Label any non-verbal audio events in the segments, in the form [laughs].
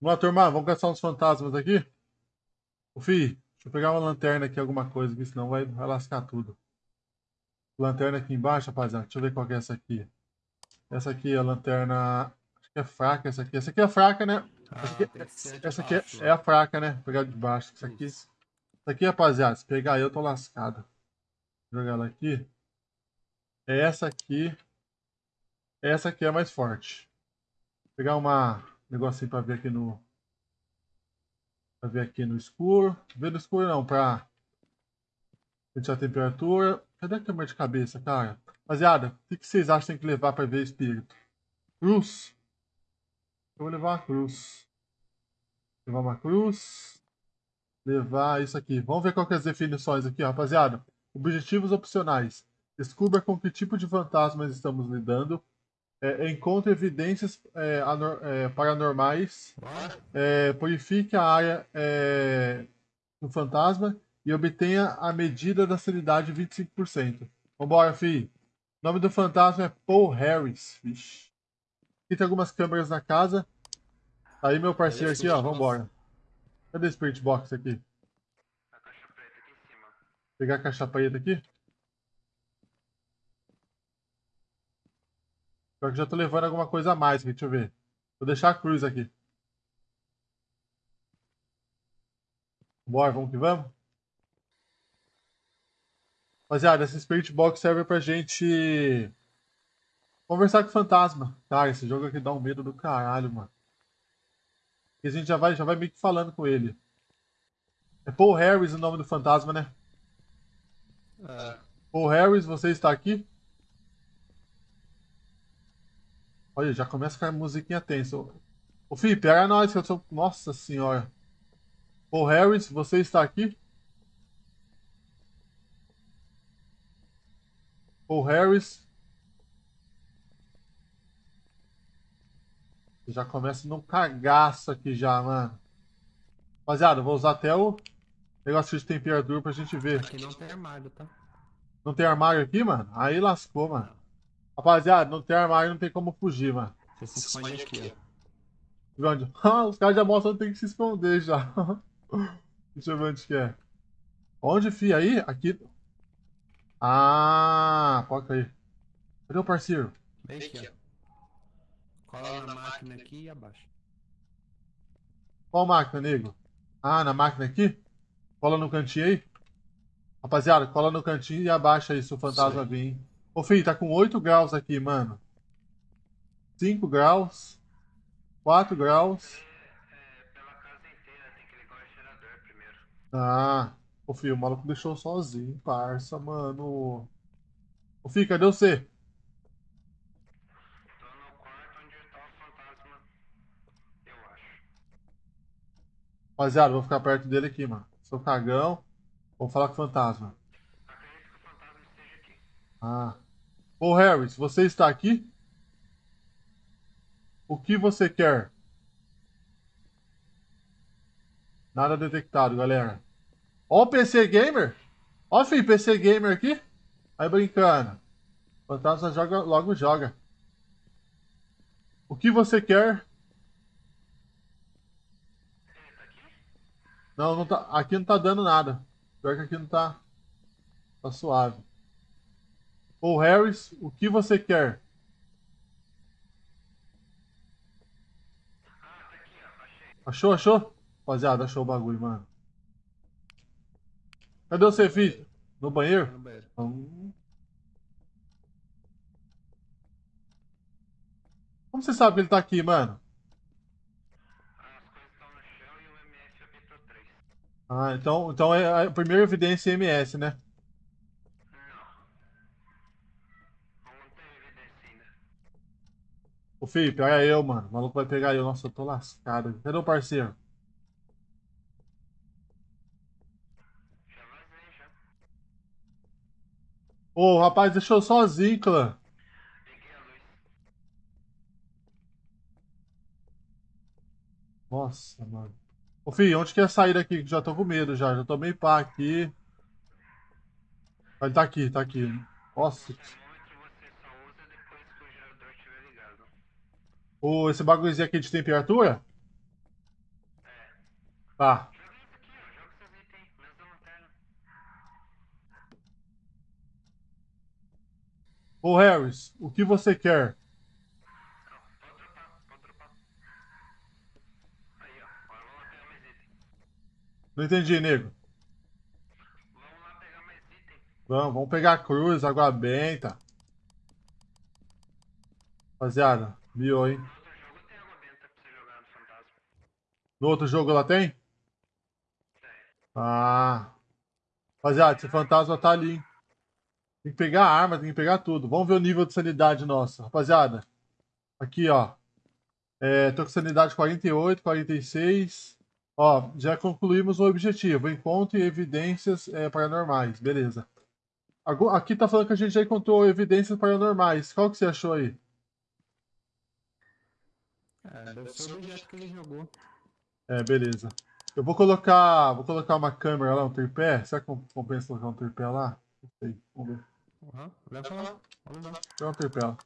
Vamos lá, turma, vamos caçar uns fantasmas aqui? Ô, fi, deixa eu pegar uma lanterna aqui, alguma coisa aqui, senão vai, vai lascar tudo. Lanterna aqui embaixo, rapaziada. Deixa eu ver qual que é essa aqui. Essa aqui é a lanterna... Acho que é fraca essa aqui. Essa aqui é fraca, né? Ah, essa aqui, que ser essa aqui é, antibaixo, é a fraca, né? Vou pegar de baixo. Essa aqui, Isso. essa aqui, rapaziada, se pegar eu, eu tô lascado. Vou jogar ela aqui. Essa aqui... Essa aqui é a mais forte. Vou pegar uma um negocinho pra ver aqui no... Pra ver aqui no escuro. Ver no escuro não, pra... Sentir a temperatura. Cadê a câmera de cabeça, cara? Rapaziada, o que, vocês acham que tem que levar pra ver espírito? Cruz. Eu vou levar uma cruz. Levar uma cruz. Levar isso aqui. Vamos ver qual que é as definições aqui, ó, rapaziada. Objetivos opcionais. Descubra com que tipo de fantasmas estamos lidando. É, encontre evidências é, anor- é, paranormais. É, purifique a área é, do fantasma e obtenha a medida da sanidade 25%. Vambora, fi. O nome do fantasma é Paul Harris. Vixe. Aqui tem algumas câmeras na casa. Tá Aí, meu parceiro aqui, ó. Vambora. Cadê o Spirit Box aqui? A caixa preta aqui em cima. Pegar a caixa preta aqui. Pior que já tô levando alguma coisa a mais aqui, deixa eu ver. Vou deixar a cruz aqui. Bora, vamos que vamos? Rapaziada, essa Spirit Box serve pra gente conversar com o fantasma. Cara, esse jogo aqui dá um medo do caralho, mano. E a gente já vai, já vai meio que falando com ele. É Paul Harris o nome do fantasma, né? É, Paul Harris, você está aqui? Olha, já começa com a musiquinha tensa. Ô, Fih, pega nós, que eu sou. Nossa senhora. Paul Harris, você está aqui? Paul Harris. Já começa num cagaço aqui já, mano. Rapaziada, vou usar até o negócio de temperatura pra gente ver. aqui não tem armário, tá? Não tem armário aqui, mano? Aí lascou, mano. Rapaziada, não tem armário, não tem como fugir, mano. Você se esconde aqui, ó. Onde? [laughs] Ah, os caras já mostram que tem que se esconder já. [laughs] Deixa eu ver onde que é. Onde, fi? Aí? Aqui. Ah, pode aí. Cadê o parceiro? Bem aqui, ó. Cola na máquina aqui e abaixa. Qual máquina, nego? Ah, na máquina aqui? Cola no cantinho aí? Rapaziada, cola no cantinho e abaixa aí se o fantasma Sim. vir. hein? Ô, filho, tá com 8 graus aqui, mano. 5 graus. 4 graus. Ah, ô filho, o maluco deixou sozinho, parça, mano. Ô filho, cadê você? Tô no quarto onde tá o fantasma. Eu acho. Rapaziada, vou ficar perto dele aqui, mano. Sou cagão. Vou falar com o fantasma. Acredito que o fantasma esteja aqui. Ah. Ô Harris, você está aqui? O que você quer? Nada detectado, galera. Ó o PC Gamer. Ó, filho, PC Gamer aqui. Aí brincando. Fantasma joga, logo joga. O que você quer? Não, não tá, aqui não tá dando nada. Pior que aqui não tá. Tá suave. Ô Harris, o que você quer? Ah, tá aqui, ó. Achei. Achou, achou? Rapaziada, achou o bagulho, mano. Cadê você, filho? No banheiro? No banheiro. Hum. Como você sabe que ele tá aqui, mano? Ah, as coisas estão no chão e o MF apitou 3. Ah, então, então é a primeira evidência MS, né? Não. Não tem evidência ainda. Ô, filho, pega eu, mano. O maluco vai pegar eu. Nossa, eu tô lascado. Cadê o parceiro? Ô, rapaz, deixou sozinho, clã. Nossa, mano. Ô, filho, onde que é sair daqui? Já tô com medo já. Já tô meio pá aqui. Ele tá aqui, tá aqui. Nossa. O termômetro você só usa depois que o esse bagulhozinho aqui de temperatura? Tá. Da lanterna. Ô Harris, o que você quer? Não entendi, nego. Vamos lá pegar mais item. Vamos, vamos pegar a cruz, água benta. Rapaziada, miou, hein? No outro jogo lá tem? Ah. Rapaziada, esse fantasma tá ali, hein? Tem que pegar a arma, tem que pegar tudo. Vamos ver o nível de sanidade nossa. Rapaziada, aqui, ó. É, tô com sanidade 48, 46. Ó, já concluímos o objetivo. Encontre evidências é, paranormais. Beleza. Aqui tá falando que a gente já encontrou evidências paranormais. Qual que você achou aí? É, deve ser o objeto que ele jogou. É, beleza. Eu vou colocar, vou colocar uma câmera lá, um tripé. Será que compensa colocar um tripé lá? Não sei. Vamos ver. Aham, leva lá. Vamos lá. Um tripé lá.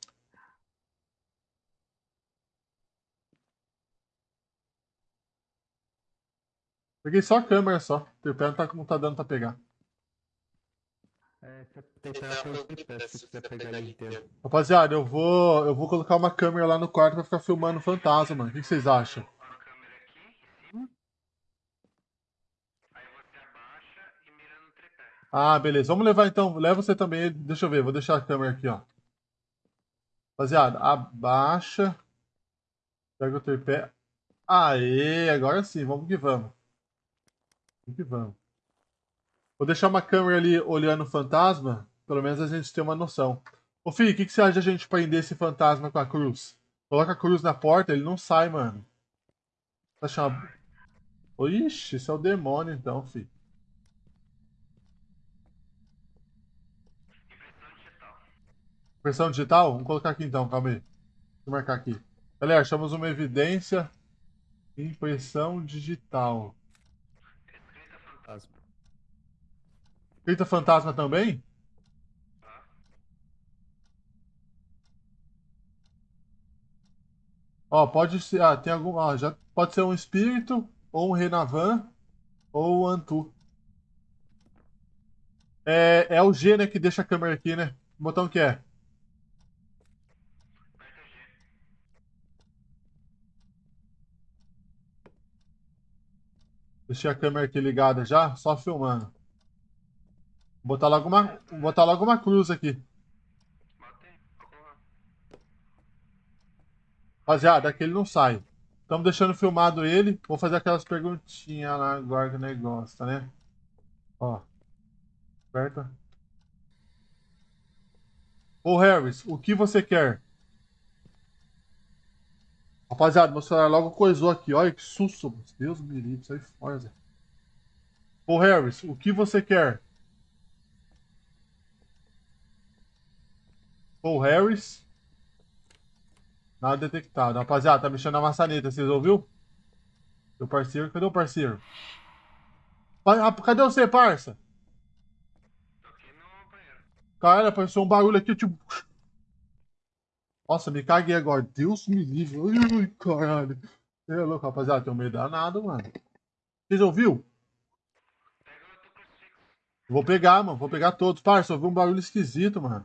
Peguei só a câmera só. O tripé não tá, não tá dando pra pegar. É, que se quiser pegar ele inteiro. Rapaziada, eu vou, eu vou colocar uma câmera lá no quarto pra ficar filmando o fantasma, mano. O que vocês acham? Uma câmera aqui em cima. Aí você abaixa e mira no tripé. Ah, beleza. Vamos levar então. Leva você também. Deixa eu ver. Vou deixar a câmera aqui, ó. Rapaziada, abaixa. Pega o tripé. Aê, agora sim. Vamos que vamos. Vamos que vamos. Vou deixar uma câmera ali olhando o fantasma. Pelo menos a gente tem uma noção. Ô, Fih, o que, que você acha de a gente prender esse fantasma com a cruz? Coloca a cruz na porta, ele não sai, mano. Tá achando... Ixi, esse é o demônio então, fi. Impressão digital. Vamos colocar aqui então, calma aí. Deixa eu marcar aqui. Galera, achamos uma evidência. Impressão digital. Fantasma. Escrita fantasma também? Ó, pode ser. Ah, tem algum. Ah, já pode ser um espírito, ou um Renavan, ou um Antu. É, é o G, né, que deixa a câmera aqui, né? Que botão que é? Deixei a câmera aqui ligada já, só filmando. Botar logo uma, botar logo uma cruz aqui. Rapaziada, aqui ele não sai. Estamos deixando filmado ele. Vou fazer aquelas perguntinhas lá agora que o negócio, tá, né? Ó. Aperta. Ô Harris, o que você quer? Rapaziada, meu celular logo coisou aqui. Olha que susto. Deus me livre, sai fora, Zé. Ô Harris, o que você quer? Ô Harris. Nada detectado. Rapaziada, tá mexendo na maçaneta, vocês ouviu? Meu parceiro, cadê o parceiro? Pa- Cadê você, parça? Cara, apareceu um barulho aqui, tipo. Nossa, me caguei agora. Deus me livre. Ai, caralho. É louco, rapaziada. Tenho medo danado, mano. Vocês ouviu? Vou pegar, mano. Vou pegar todos. Parça, ouvi um barulho esquisito, mano.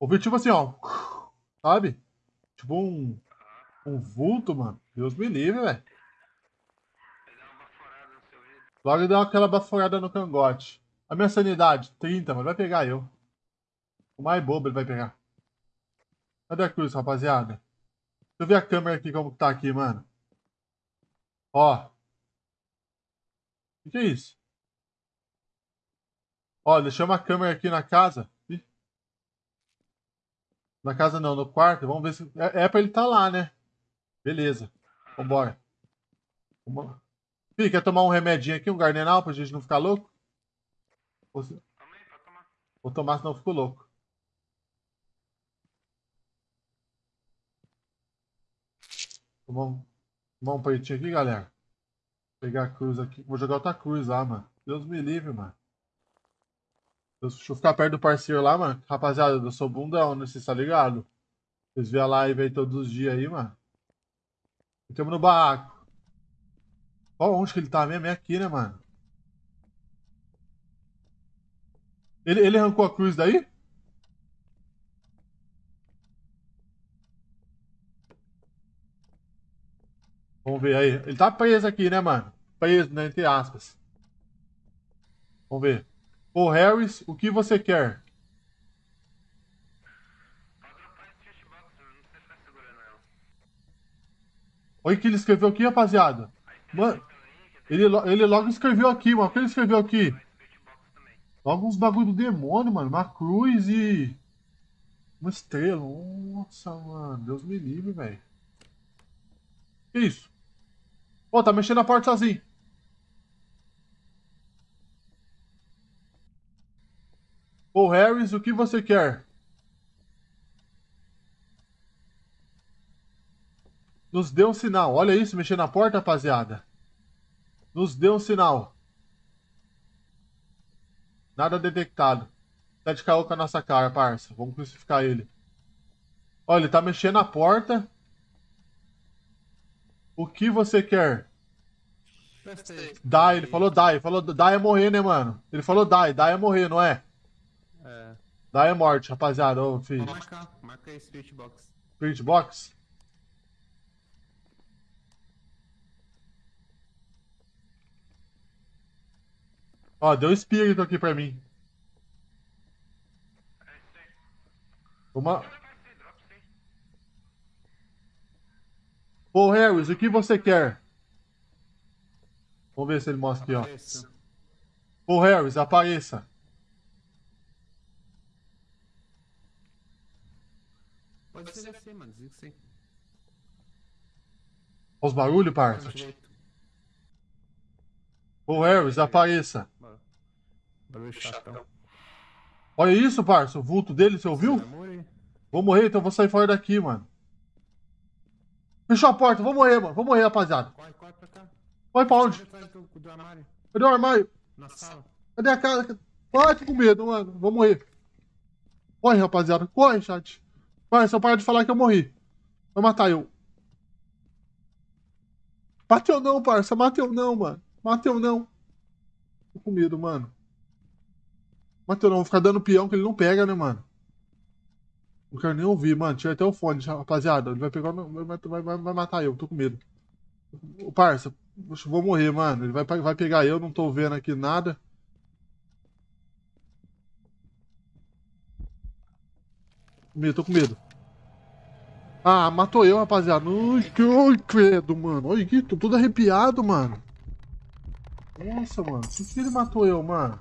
Ouvi tipo assim, ó. Sabe? Tipo um. Um vulto, mano. Deus me livre, velho. Logo dá aquela baforada no cangote. A minha sanidade, 30, mas vai pegar eu. O mais bobo ele vai pegar. Cadê a cruz, rapaziada? Deixa eu ver a câmera aqui como que tá aqui, mano. Ó. O que, é isso? Ó, deixei uma câmera aqui na casa. Na casa não, no quarto. Vamos ver se. É, é pra ele tá lá, né? Beleza. Vambora. Vambora. Fih, quer tomar um remedinho aqui, um gardenal, pra gente não ficar louco? Ou se- tomar. Vou tomar, senão eu fico louco. Um, tomar um peitinho aqui, galera. Pegar a cruz aqui. Vou jogar outra cruz lá, mano. Deus me livre, mano. Deixa eu ficar perto do parceiro lá, mano. Rapaziada, eu sou bundão, né? Vocês tá ligado? Vocês vê a live aí todos os dias aí, mano. Ficamos no barraco. Qual, onde que ele tá mesmo? É aqui, né, mano? Ele, ele arrancou a cruz daí? Vamos ver aí. Ele tá preso aqui, né, mano? Preso, né? Entre aspas. Vamos ver. Ô, Harris, o que você quer? Olha que ele escreveu aqui, rapaziada. Mano, ele, ele logo escreveu aqui, mano. O que ele escreveu aqui? Logo uns bagulho do demônio, mano. Uma cruz e. Uma estrela. Nossa, mano. Deus me livre, velho. Que isso? Pô, tá mexendo na porta sozinho. Ô, Harris, o que você quer? Nos dê um sinal. Olha isso, mexendo na porta, rapaziada. Nos dê um sinal. Nada detectado. Tá de caô com a nossa cara, parça. Vamos crucificar ele. Olha, ele tá mexendo na porta. O que você quer? Prestei. Die, ele falou die. Ele falou die é morrer, né, mano? Ele falou die. Die é morrer, não é? Die é morte, rapaziada. Ô, filho. Vou marcar. Marca aí, Spirit Box. Spirit Box. Ó, deu espírito aqui pra mim. Uma... Dropa esse, dropa esse. Ô, Harris, o que você quer? Vamos ver se ele mostra aqui, ó. Apareça. Ô, Harris, apareça. Pode ser assim, mano. Diz que sim. Olha os barulhos, parça. Ô, Harris, apareça. Bora. Barulho chatão. Olha isso, parça. O vulto dele, você ouviu? Vou morrer, então vou sair fora daqui, mano. Fechou a porta, vou morrer, mano. Vou morrer, rapaziada. Corre, corre pra cá. Vai pra onde? Cadê o armário? Na sala. Cadê a cara? Ai, tô com medo, mano. Vou morrer. Corre, rapaziada. Corre, chat. Vai, só para de falar que eu morri. Vai matar eu. Bateu não, parça. Mateu não, mano. Mateu não. Tô com medo, mano. Mateu não. Vou ficar dando peão que ele não pega, né, mano? Não quero nem ouvir, mano. Tira até o fone, rapaziada. Ele vai pegar. Vai, vai, vai, vai matar eu. Tô com medo. Ô, parça. Vou morrer, mano. Ele vai, vai pegar eu. Não tô vendo aqui nada. Medo, tô com medo. Ah, matou eu, rapaziada. Ai, que ai, credo, mano. Olha aqui, tô todo arrepiado, mano. Nossa, mano. Por que ele matou eu, mano?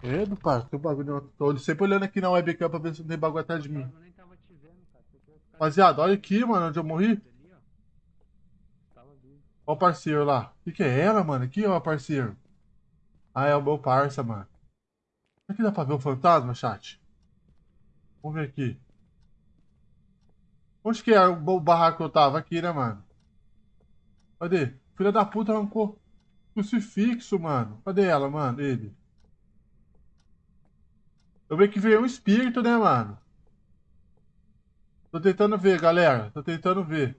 Credo, pai. Tem um bagulho. Tô sempre olhando aqui na webcam pra ver se não tem bagulho atrás de mim. Rapaziada, olha aqui, mano, onde eu morri. Ó o parceiro lá. O que, que é ela, mano? Aqui, ó, parceiro. Ah, é o meu parça, mano. Será que dá pra ver o fantasma, chat? Vamos ver aqui. Onde que é o barraco que eu tava? Aqui, né, mano? Cadê? Filha da puta arrancou crucifixo, mano. Cadê ela, mano? Ele. Eu vi que veio um espírito, né, mano? Tô tentando ver, galera. Tô tentando ver.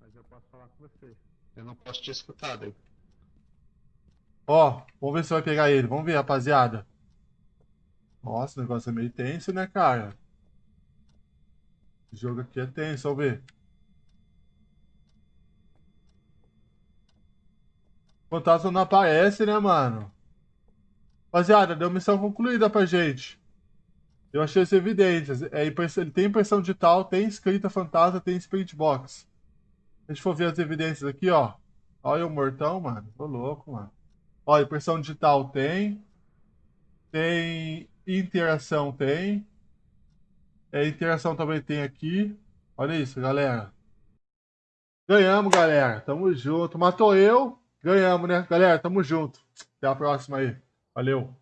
Mas eu posso falar com você. Eu não posso te escutar, daí. Ó, vamos ver se vai pegar ele. Vamos ver, rapaziada. Nossa, o negócio é meio tenso, né, cara? Esse jogo aqui é tenso. O fantasma não aparece, né, mano? Rapaziada, deu missão concluída pra gente. Eu achei as evidências. É, ele tem impressão digital, tem escrita fantasma, tem spirit box. A gente for ver as evidências aqui, ó. Olha o mortão, mano. Tô louco, mano. Olha, impressão digital tem. Tem interação, tem. É, interação também tem aqui. Olha isso, galera. Ganhamos, galera. Tamo junto. Matou eu. Ganhamos, né? Galera, tamo junto. Até a próxima aí. Valeu.